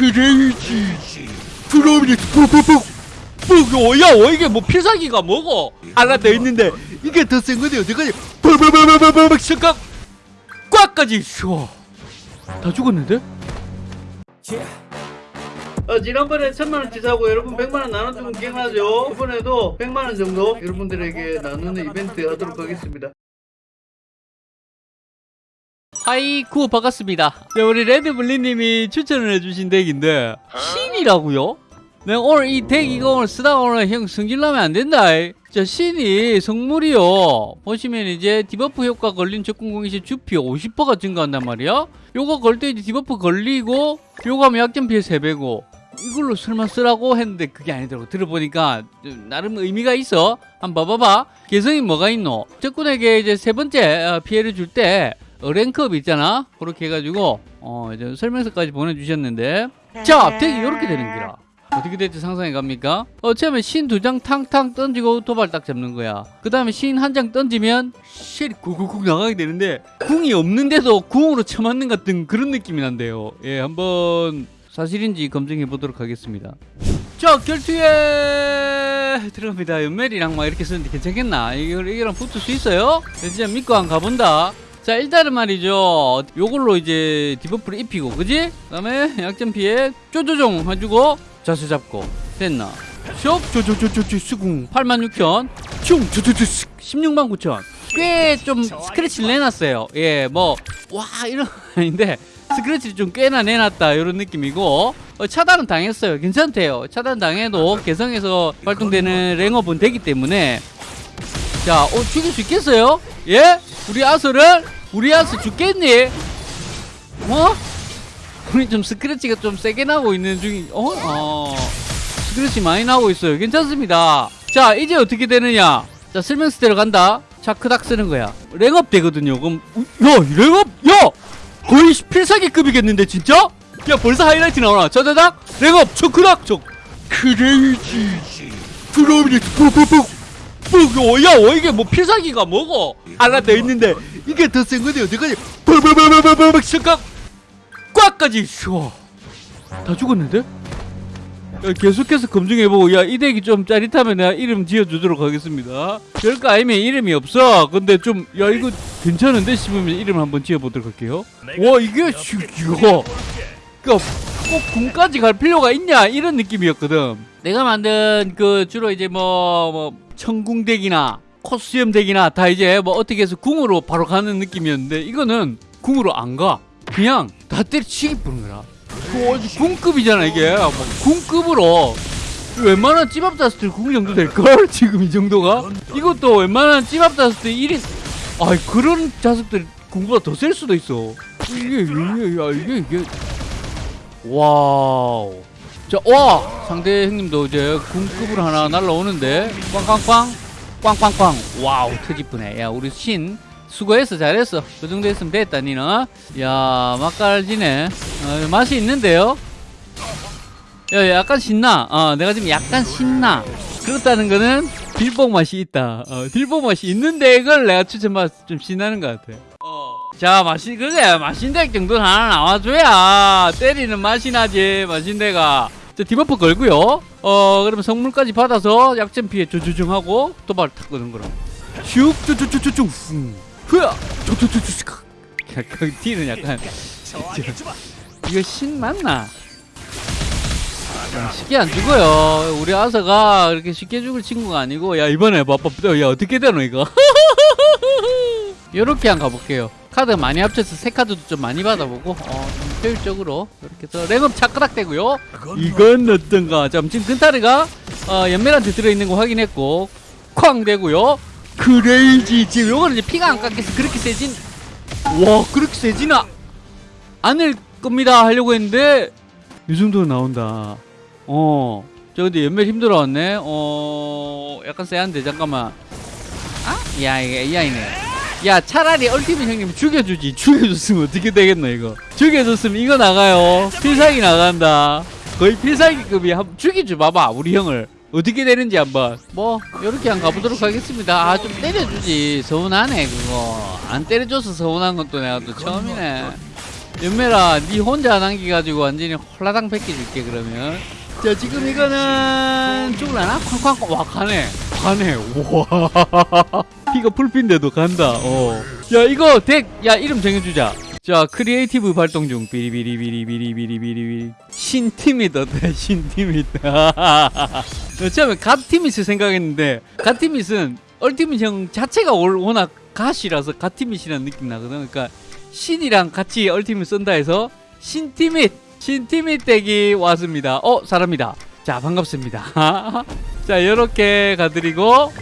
크레이지 드럼이 푹푹푹 푹 야, 어, 이게 뭐 필살기가 뭐고? 하나 더 있는데 이게 더 센 건데 어떡하지? 푹푹푹푹푹 잠깐 꽉까지 쉬어 다 죽었는데? 어, 지난번에 천만 원치 사고 여러분 백만 원 나눠주면 기억나죠? 이번에도 백만 원 정도 여러분들에게 나누는 이벤트 하도록 하겠습니다 하이쿠 반갑습니다. 네, 우리 레드블리님이 추천을 해주신 덱인데 신이라고요? 내가 오늘 이 덱 이거 오늘 쓰다가 오늘 형 승질나면 안 된다. 자 신이 성물이요. 보시면 이제 debuff 효과 걸린 적군 공격시 주피 50%가 증가한단 말이야. 요거 걸 때 이제 debuff 걸리고 요거 하면 약점 피해 3배고. 이걸로 설마 쓰라고 했는데 그게 아니더라고. 들어보니까 좀 나름 의미가 있어. 한번 봐봐봐. 개성이 뭐가 있노? 적군에게 이제 세 번째 어, 피해를 줄때 랭크업 있잖아 그렇게 해가지고 어 이제 설명서까지 보내주셨는데 자 덱이 이렇게 되는 기라 어떻게 될지 상상해 갑니까? 어, 처음에 신 두 장 탕탕 던지고 도발 딱 잡는 거야. 그 다음에 신 한 장 던지면 쉘이 쿡쿡쿡 나가게 되는데 궁이 없는데도 궁으로 쳐맞는 같은 그런 느낌이 난대요. 예, 한번 사실인지 검증해 보도록 하겠습니다. 자, 결투에 들어갑니다. 연멜이랑 막 이렇게 쓰는데 괜찮겠나? 이거, 이거랑 붙을 수 있어요? 진짜 믿고 안 가본다. 자 일단은 말이죠. 요걸로 이제 debuff를 입히고 그지? 그 다음에 약점 피해 쪼조종 해주고 자세 잡고 됐나? 쇽! 쪼쪼쪼쪼 수궁. 86,000 슝! 쪼쪼쪼 16만 9천. 꽤좀 스크래치를 내놨어요. 예 뭐 와 이런 거 아닌데 스크래치를 좀 꽤나 내놨다 이런 느낌이고. 어, 차단은 당했어요. 괜찮대요. 차단 당해도 개성에서 발동되는 랭업은 되기 때문에. 자 어, 죽일 수 있겠어요? 예? 우리 아서를 우리 아서 죽겠니? 어? 우리 좀 스크래치가 좀 세게 나고 있는 중이 어? 어. 스크래치 많이 나고 있어요. 괜찮습니다. 자 이제 어떻게 되느냐? 자 설명서대로 간다. 차크닥 쓰는 거야. 랭업 되거든요. 그럼 야 랭업? 야! 거의 필살기급이겠는데 진짜? 야 벌써 하이라이트 나오나? 자자작 랭업! 차크닥! 저 크레이지 드럼이 푹푹푹 푹, 야, 어, 이게 뭐 필살기가 뭐고? 하나 더 있는데, 이게 더 센 건데, 어떡하지? 팍팍팍팍팍팍 잠깐! 꽉까지 쉬어. 다 죽었는데? 야, 계속해서 검증해보고, 야, 이 덱이 좀 짜릿하면 내가 이름 지어주도록 하겠습니다. 별거 아니면 이름이 없어. 근데 좀, 야, 이거 괜찮은데? 싶으면 이름 한번 지어보도록 할게요. 와, 이게, 씨, 이거. 그니까, 꼭 군까지 갈 필요가 있냐? 이런 느낌이었거든. 내가 만든 그 주로 이제 뭐, 뭐, 천궁덱이나 코스염 덱이나 다 이제 뭐 어떻게 해서 궁으로 바로 가는 느낌이었는데 이거는 궁으로 안 가. 그냥 다 때려치기. 그 어디 궁급이잖아 이게. 뭐 궁급으로 웬만한 찌밥 다스트 궁 정도 될걸? 지금 이 정도가? 이것도 웬만한 찌밥 다스트 1인 아 그런 자석들 궁보다 더 셀 수도 있어. 이게 이게 야 이게 이게 wow. 자, 와! 상대 형님도 이제 궁급으로 하나 날라오는데, 꽝꽝꽝, 꽝꽝꽝. wow, 터지쁘네. 야, 우리 신, 수고했어, 잘했어. 그 정도 했으면 됐다, 니는. 야, 맛깔지네. 어, 맛이 있는데요? 야, 약간 신나. 어, 내가 지금 약간 신나. 그렇다는 거는 딜뽕 맛이 있다. 어, 딜뽕 맛이 있는데 이걸 내가 추천받 좀 신나는 것 같아. 어. 자, 맛이, 그래. 맛인덱 정도는 하나 나와줘야 때리는 맛이 나지, 맛인데가. 자, 디버프 걸고요. 어, 그러면 성물까지 받아서 약점 피해 조조중하고 도발 탁 끄는 거라. 슉, 쪼쪼쪼쪼쪼, 후, 흐야, 쪼쪼쪼쪼, 약간 뒤는 약간 이거 신 맞나? 야, 쉽게 안 죽어요. 우리 아서가 그렇게 쉽게 죽을 친구가 아니고, 야 이번에 봐봐, 야 어떻게 되노 이거? 요렇게 한 가볼게요. 카드 많이 합쳐서 새 카드도 좀 많이 받아보고 어, 좀 효율적으로 이렇게 해서 랭업 차크락 되고요. 이건 어떤가? 자 지금 근타르가 어, 연멜한테 들어있는 거 확인했고 쾅! 되고요. 크레이지. 지금 요거는 이제 피가 안 깎여서 그렇게 세진 와 그렇게 세지나? 않을 겁니다 하려고 했는데 이 정도 나온다. 어 저 근데 연멜 힘들어왔네. 어 약간 세한데 잠깐만. 아? 야 이게 AI네 야 차라리 얼티밋 형님 죽여주지. 죽여줬으면 어떻게 되겠노 이거? 죽여줬으면 이거 나가요. 필살기 나간다. 거의 필살기급이 한 죽이지 봐봐 우리 형을. 어떻게 되는지 한번. 뭐 이렇게 한 가보도록 하겠습니다. 아 좀 때려주지. 서운하네 그거. 안 때려줘서 서운한 것도 내가 또 처음이네. 연매라 니 혼자 남기가지고 완전히 홀라당 뺏겨줄게 그러면. 자 지금 이거는 죽을라나? 쾅쾅쾅 와 가네 가네 와. 피가 풀핀데도 간다 어야 이거 덱야 이름 정해주자. 자 creative 발동 중. 비리비리비리비리비리비리 신팀이 떴다 신팀이 떴다. 처음에 갓티미스 생각했는데 갓티미스는 얼티밋 형 자체가 월- 워낙 god이라서 갓티밋이라는 느낌 나거든. 그러니까 신이랑 같이 얼티밋 쓴다 해서 신티밋 신티밋 덱이 왔습니다. 어 사람이다. 자 반갑습니다 자 요렇게 가드리고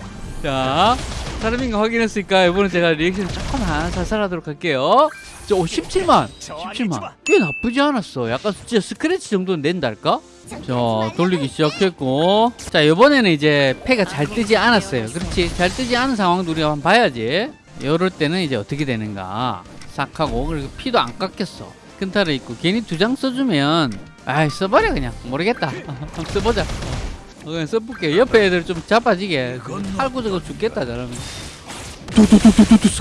자 사람인가 확인했으니까 이번엔 제가 리액션 조금만 살살하도록 할게요. 저 17만. 17만. 꽤 나쁘지 않았어. 약간 진짜 스크래치 정도는 낸달까? 자 돌리기 시작했고. 자 이번에는 이제 패가 잘 뜨지 않았어요. 그렇지. 잘 뜨지 않은 상황도 우리가 한번 봐야지. 이럴 때는 이제 어떻게 되는가. 싹 하고. 그리고 피도 안 깎였어. 큰타를 있고 괜히 두 장 써주면 아이 써버려 그냥. 모르겠다. 한번 써보자. 어, 그냥 써볼게. 옆에 애들 좀 자빠지게. 팔고 저거 죽겠다 저러면.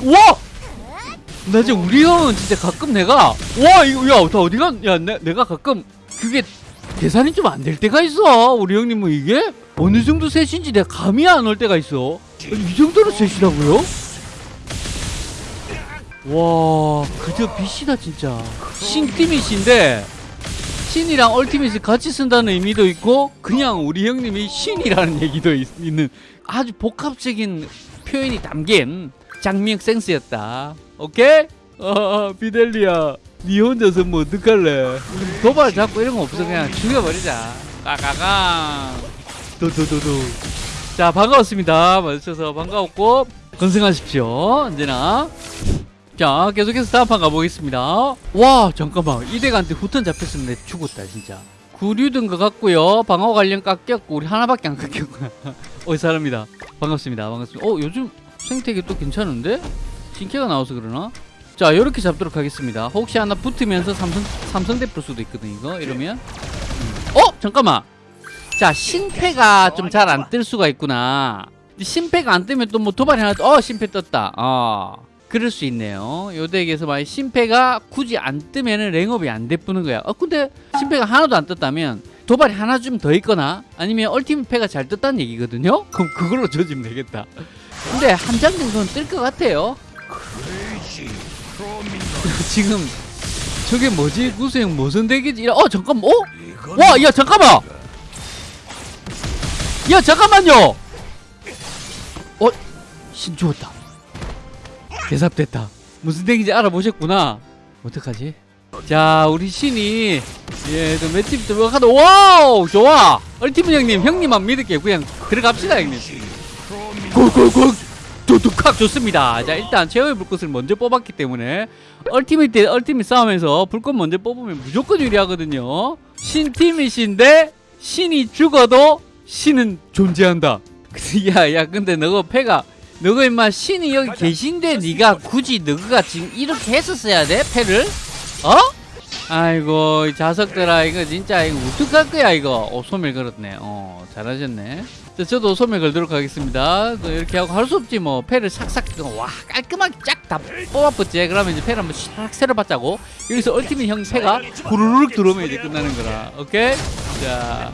와! 나 이제 우리 형은 진짜 가끔 내가 와 이거 야다 어디가 야 내, 내가 가끔 그게 계산이 좀 안 될 때가 있어. 우리 형님 뭐 이게? 어느 정도 셋인지 내가 감이 안 올 때가 있어. 이 정도로 셋이라고요? 와 그저 빛이다 진짜. 신티밋인데 신이랑 얼티밋을 같이 쓴다는 의미도 있고 그냥 우리 형님이 신이라는 얘기도 있, 는 아주 복합적인 표현이 담긴 장미역 센스였다. 오케이? 어, 어 비델리야 니 혼자서 뭐 어떡할래? 도발 잡고 이런 거 없어. 그냥 죽여버리자. 까까까. 도도도도. 자 반가웠습니다. 맞으셔서 반가웠고 건승하십시오. 언제나 자 계속해서 다음 판 가보겠습니다. 와 잠깐만. 이대가한테 후턴 잡혔으면 내 죽었다 진짜. 구류든 것 같고요. 방어 관련 깎였고 우리 하나밖에 안 깎였구나 어이 사람이다. 반갑습니다. 반갑습니다. 어 요즘 생태계 또 괜찮은데? 신캐가 나와서 그러나? 자 요렇게 잡도록 하겠습니다. 혹시 하나 붙으면서 삼성, 삼성 대 풀 수도 있거든 이거? 이러면? 음. 어? 잠깐만. 자 신패가 좀 잘 안 뜰 수가 있구나. 신패가 안 뜨면 또 뭐 도발이 하나 어 신패 떴다. 어 그럴 수 있네요. 요 덱에서 만약 신패가 굳이 안 뜨면은 랭업이 안 돼쁘는 거야. 어 근데 신패가 하나도 안 떴다면 도발이 하나 좀 더 있거나 아니면 얼티밋 패가 잘 떴다는 얘기거든요? 그럼 그걸로 조지면 되겠다. 근데 한 장 정도는 뜰 것 같아요. 지금 저게 뭐지? 구수형 무슨 덱이지? 어 잠깐만. 어? 와 야 잠깐만. 야 잠깐만요. 어? 신 죽었다 대삽됐다. 무슨 덱인지 알아보셨구나. 어떡하지? 자 우리 신이 예좀 맷집 들어가다 wow! 좋아! 얼티밋 형님 형님만 믿을게요. 그냥 들어갑시다 형님. 굴굴굴! 두둑학 좋습니다. 자 일단 최후의 불꽃을 먼저 뽑았기 때문에 얼티밋 대 얼티밋 싸움에서 불꽃 먼저 뽑으면 무조건 유리하거든요. 신티밋인데 신이 죽어도 신은 존재한다. 야야 근데 너가 패가 너가 임마 신이 여기 계신데 네가 굳이 너가 지금 이렇게 했었어야 돼? 패를? 어? 아이고 이 자석들아 이거 진짜 이거 어떡할 거야 이거? 오 소멸 걸었네. 어 잘하셨네. 자, 저도 소멸 걸도록 하겠습니다. 또 이렇게 하고 할 수 없지 뭐. 패를 싹싹 와 깔끔하게 쫙 다 뽑아봤지. 그러면 이제 패를 한번 샥 받자고. 여기서 얼티밋 형 패가 후루룩 들어오면 이제 끝나는 거라. 오케이? 자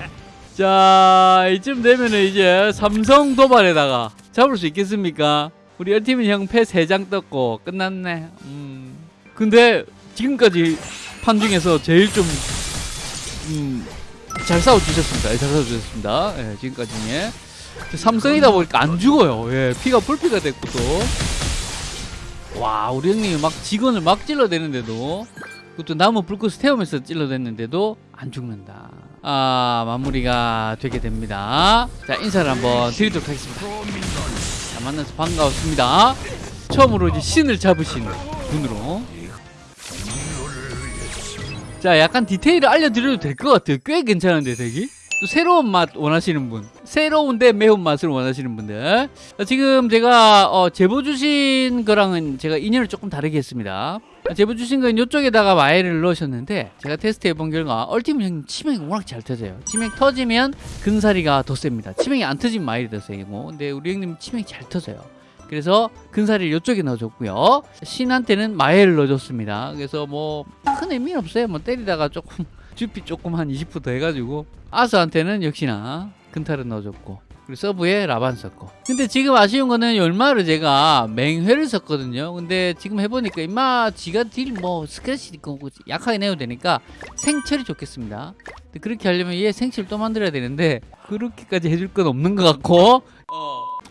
자 이쯤 되면은 이제 삼성 도발에다가 잡을 수 있겠습니까? 우리 얼티밋 형패 3장 떴고 끝났네 음 근데 지금까지 판 중에서 제일 좀 음, 잘 싸워주셨습니다. 예, 잘 싸워주셨습니다. 예, 지금까지 예. 삼성이다 보니까 안 죽어요. 예, 피가 풀피가 됐고 또. 와, 우리 형님이 막 직원을 막 찔러대는데도 그것도 나무 불꽃을 태우면서 찔러댔는데도 안 죽는다. 아, 마무리가 되게 됩니다. 자, 인사를 한번 드리도록 하겠습니다. 자, 만나서 반가웠습니다. 처음으로 이제 신을 잡으신 분으로. 자 약간 디테일을 알려드려도 될 것 같아요. 꽤 괜찮은데 되게? 또 새로운 맛 원하시는 분. 새로운데 매운 맛을 원하시는 분들. 자, 지금 제가 어, 제보 주신 거랑은 제가 인연을 조금 다르게 했습니다 제보 주신 건 이쪽에다가 마일을 넣으셨는데 제가 테스트 해본 결과 얼티밋 형님 치명이 워낙 잘 터져요 치명 터지면 근사리가 더 셉니다 치명이 안 터지면 마일이 더 세고 근데 우리 형님 치명이 잘 터져요 그래서 근사리를 이쪽에 넣어줬고요. 신한테는 마해를 넣어줬습니다. 그래서 뭐 큰 의미는 없어요. 뭐 때리다가 조금 주피 조금 한 20%더 해가지고 아서한테는 역시나 근타를 넣어줬고 그리고 서브에 라반 썼고. 근데 지금 아쉬운 거는 얼마를 제가 맹회를 썼거든요. 근데 지금 해보니까 임마 지가 딜 뭐 스크래치 있고 뭐 약하게 내도 되니까 생철이 좋겠습니다. 그렇게 하려면 얘 생철 또 만들어야 되는데 그렇게까지 해줄 건 없는 것 같고.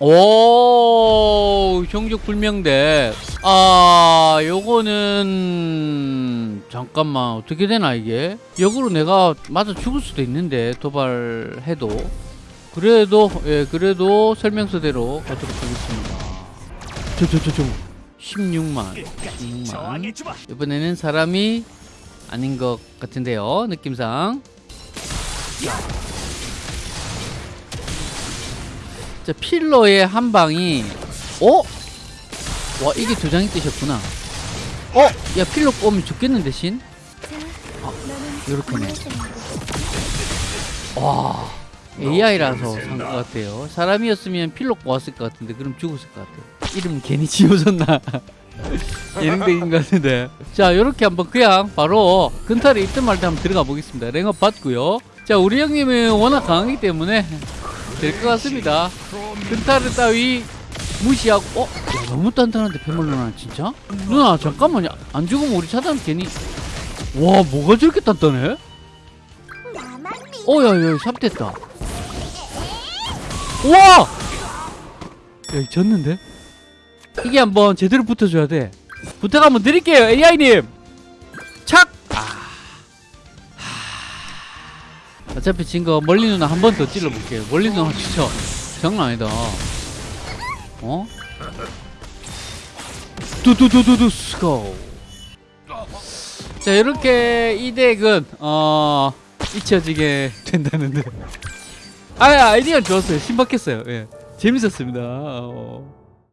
오 형적 불명대. 아 요거는 잠깐만 어떻게 되나 이게? 역으로 내가 맞아 죽을 수도 있는데 도발해도 그래도 예 그래도 설명서대로 가도록 하겠습니다. 저 저 저저 16만 16만. 이번에는 사람이 아닌 것 같은데요 느낌상. 자 필러의 한 방이 어? 와 이게 두 장이 뜨셨구나. 어? 야 필러 꼬면 죽겠는데 신? 요렇게네. 와 AI라서 산 것 같아요. 사람이었으면 필러 꼬았을 것 같은데 그럼 죽었을 것 같아요. 이름 괜히 지어졌나? 예능적인 것 같은데. 자 요렇게 한번 그냥 바로 근탈에 있든 말든 한번 들어가 보겠습니다. 랭업 받고요. 자 우리 형님은 워낙 강하기 때문에 될 것 같습니다. 근타르 따위 무시하고 어? 야, 너무 단단한데 패물 누나 진짜? 누나 잠깐만요. 안 죽으면 우리 차단 괜히. 와 뭐가 저렇게 단단해? 어 야야 삽 됐다 우와! 야 졌는데? 이게 한번 제대로 붙어줘야 돼 부탁 한번 드릴게요 AI님 착! 아. 하. 어차피 진 거 멀리 누나 한 번 더 찔러볼게요 멀리 누나 진짜 장난 아니다 어? 두두두두두 스고 자 이렇게 이 덱은 어 잊혀지게 된다는데 아 아이디어 좋았어요. 신박했어요. 예. 재밌었습니다. 어.